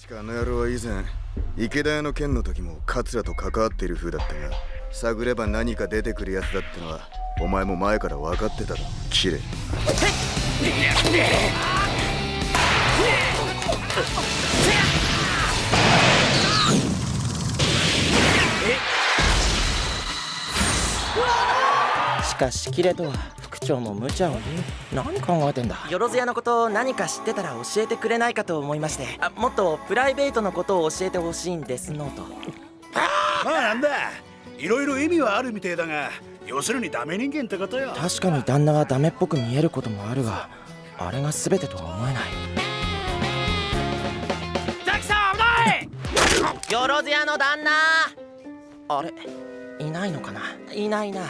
確かあの野郎は以前池田屋の件の時も桂と関わっている風だったが探れば何か出てくるやつだってのはお前も前から分かってたろ。キレしかしキレとは。副長も無茶を何考えてんだ？よろずやのこと何か知ってたら教えてくれないかと思いまして。あもっとプライベートのことを教えてほしいんですのと。まあなんだ。いろいろ意味はあるみてえだが要するにダメ人間ってことよ。確かに旦那はダメっぽく見えることもあるがあれが全てとは思えない。ザキさん危ないよろずやの旦那！あれ？いないのかな？いないな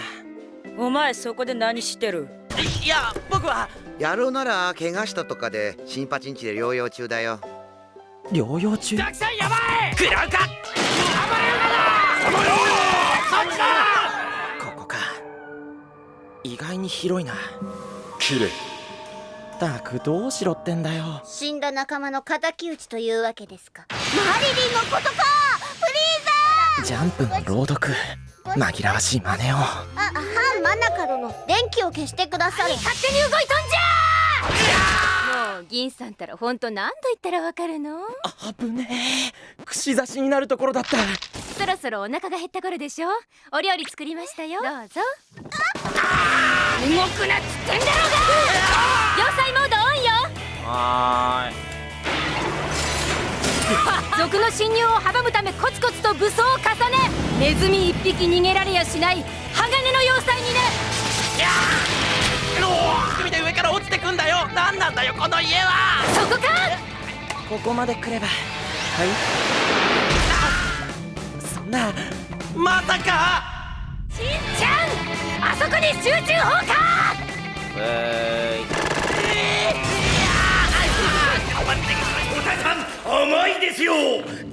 お前そこで何してる？いいや僕は。やるなら怪我したとかで新パチンチで療養中だよ。療養中？ザキさんやばい！食らうか！ここか。意外に広いな。キレったくどうしろってんだよ。死んだ仲間の敵討ちというわけですか。マリリンのことか！フリージャンプの朗読。紛らわしい真似を。ザーあ、ナカ殿電気を消してください。勝手に動いとんじゃもう銀さんたら本当何度言ったらわかるの？危ねえ。串刺しになるところだった。そろそろお腹が減った頃でしょ？お料理作りましたよ。どうぞ。動くなっつってんだろうが！要塞モードオンよ！は賊 の侵入を阻むためコツコツと武装を重ねネズミ一匹逃げられやしない鋼の要塞にね海で上から落ちてくんだよ。何なんだよこの家は。そこか。ここまで来ればはい。そんなまさか。しんちゃんあそこに集中砲火。えおたさん甘いですよ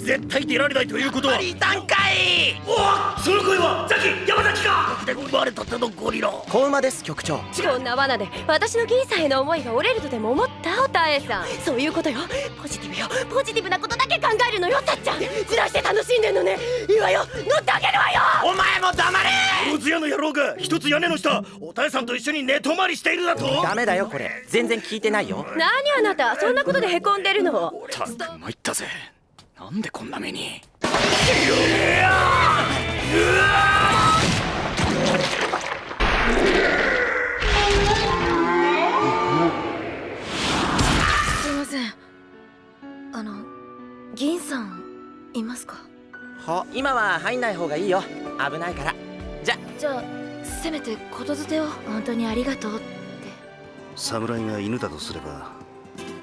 絶対出られないということは。段階。おその声はザキ山崎か。で生まれたてのゴリラ。子馬です局長。こんな罠で私の銀さんへの思いが折れるとでも思ったおたえさん。そういうことよ。ポジティブよ。ポジティブなことだけ考えるのよたっちゃん。ずらして楽しんでんのね。いいわよ。乗ってあげるわよ。お前も黙れ。ロズ屋の野郎が一つ屋根の下おたえさんと一緒に寝泊まりしているだと。ダメだよこれ。全然聞いてないよ。何あなた。そんなことでへこんでるの。たく参ったぜなんでこんな目に？すいません。あの銀さんいますか？は？今は入んない方がいいよ。危ないから。じゃ。じゃあせめてことづてを。本当にありがとうって。侍が犬だとすれば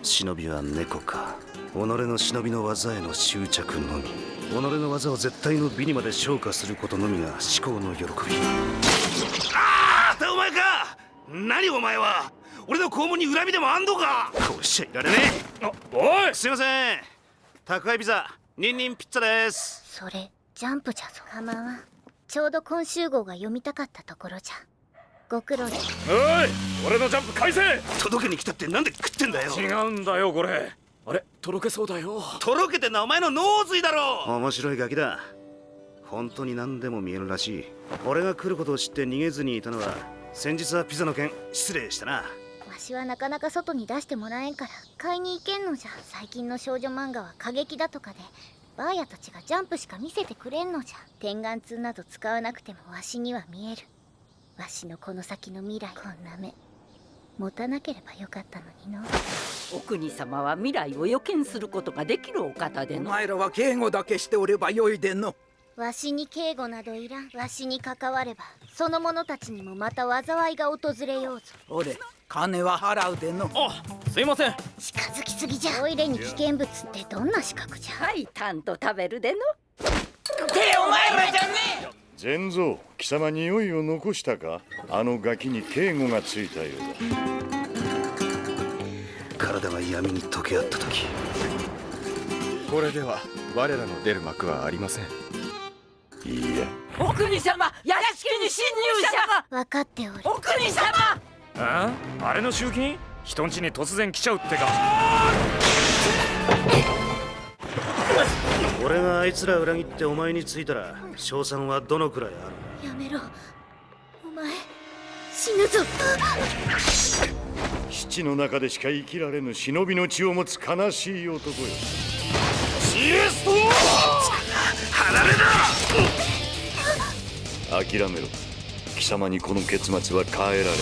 忍びは猫か。己の忍びの技への執着のみ。己の技を絶対の美にまで昇華することのみが思考の喜び。ああお前か！何お前は！俺の肛門に恨みでもあんのか！こうしちゃいられねえ！あおい！すいません！宅配ピザニンニンピッツァです。それジャンプじゃぞかまわんちょうど今週号が読みたかったところじゃご苦労で。おい俺のジャンプ返せ。届けに来たってなんで食ってんだよ。違うんだよこれ。あれとろけそうだよ。とろけてんのはお前の脳髄だろ面白いガキだ。本当に何でも見えるらしい。俺が来ることを知って逃げずにいたのは先日はピザの件失礼したな。わしはなかなか外に出してもらえんから買いに行けんのじゃ。最近の少女漫画は過激だとかでバーヤたちがジャンプしか見せてくれんのじゃ。点眼痛など使わなくてもわしには見えるわしのこの先の未来。こんな目。持たなければよかったのにの。お国様は未来を予見することができるお方での。お前らは警護だけしておればよいでの。わしに警護などいらん。わしに関わればその者たちにもまた災いが訪れようぞ。俺金は払うでの。あすいません。近づきすぎじゃ。トイレに危険物ってどんな資格じゃ。はいたんと食べるでの。てお前らじゃね善蔵貴様匂いを残したか？あのガキに警護がついたようだ。体が闇に溶け合った時。これでは我らの出る幕はありません。いいやお国様屋敷に侵入者が！分かっておる。お国様！あ？あれの集金？人ん家に突然来ちゃうってか俺があいつら裏切ってお前についたら賞賛はどのくらいある？やめろ。お前死ぬぞ。基地の中でしか生きられぬ忍びの血を持つ悲しい男よ。シエスト！離れだ諦めろ。貴様にこの結末は変えられ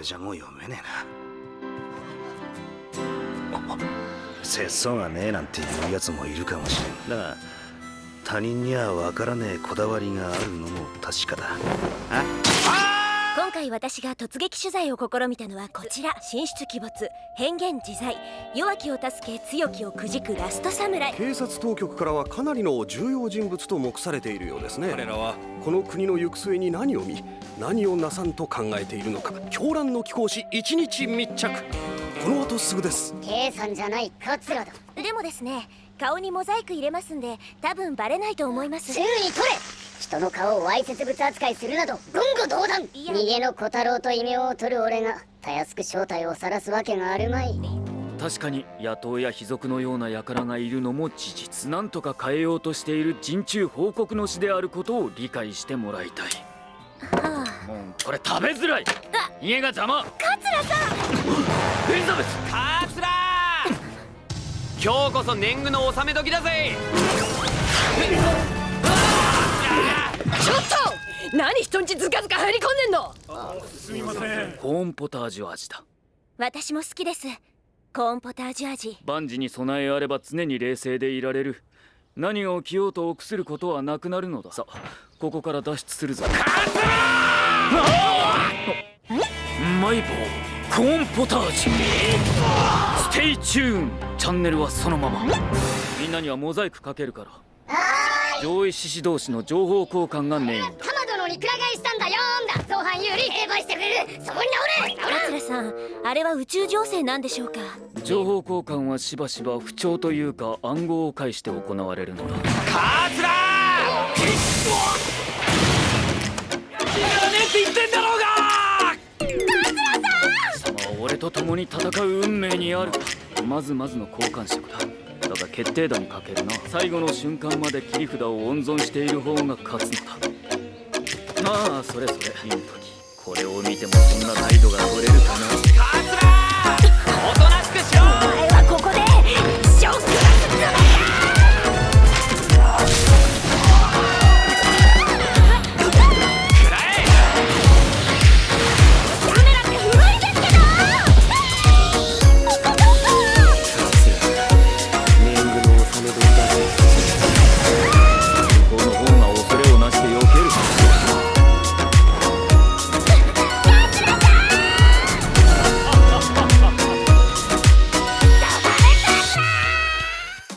れじゃもう読めねえな。節操がねえなんていうやつもいるかもしれん。だが他人には分からねえこだわりがあるのも確かだ。あ回私が突撃取材を試みたのはこちら。神出鬼没変幻自在弱きを助け強きをくじくラスト侍警察当局からはかなりの重要人物と目されているようですね。彼らは？この国の行く末に何を見何をなさんと考えているのか。狂乱の貴公子一日密着。この後すぐです。さんじゃない桂だ。でもですね顔にモザイク入れますんで多分バレないと思います。すぐに取れ人の顔をわいせつ物扱いするなど言語道断。逃げの小太郎と異名を取る俺がたやすく正体を晒すわけがあるまい。確かに野党や卑族のような輩がいるのも事実。なんとか変えようとしている人中報告の詩であることを理解してもらいたい。はもうこれ食べづらい。家が邪魔。あ桂さん。エリザベス。カツラ。今日こそ年貢の納め時だぜちょっと！何人んちずかずか入り込んでんの？すみません。コーンポタージュ味だ。私も好きです。コーンポタージュ味。万事に備えあれば常に冷静でいられる。何が起きようと臆することはなくなるのださ。ここから脱出するぞ。マイボーコーンポタージュ。ステイチューンチャンネルはそのまま。みんなにはモザイクかけるから上位獅子同士の情報交換がメインだ。玉殿にくら替えしたんだよーんだ。造反有利成敗してくれる。そこに直れ直れ桂さんあれは宇宙情勢なんでしょうか？情報交換はしばしば不調というか暗号を介して行われるのだ。カツラいらねえって言ってん！だろうが貴様は俺と共に戦う運命にある。まずまずの交換色だだが決定打にかけるな。最後の瞬間まで切り札を温存している方が勝つのだ。まあそれそれ。いい時。これを見てもそんな態度が取れるかな。カツラおとなしく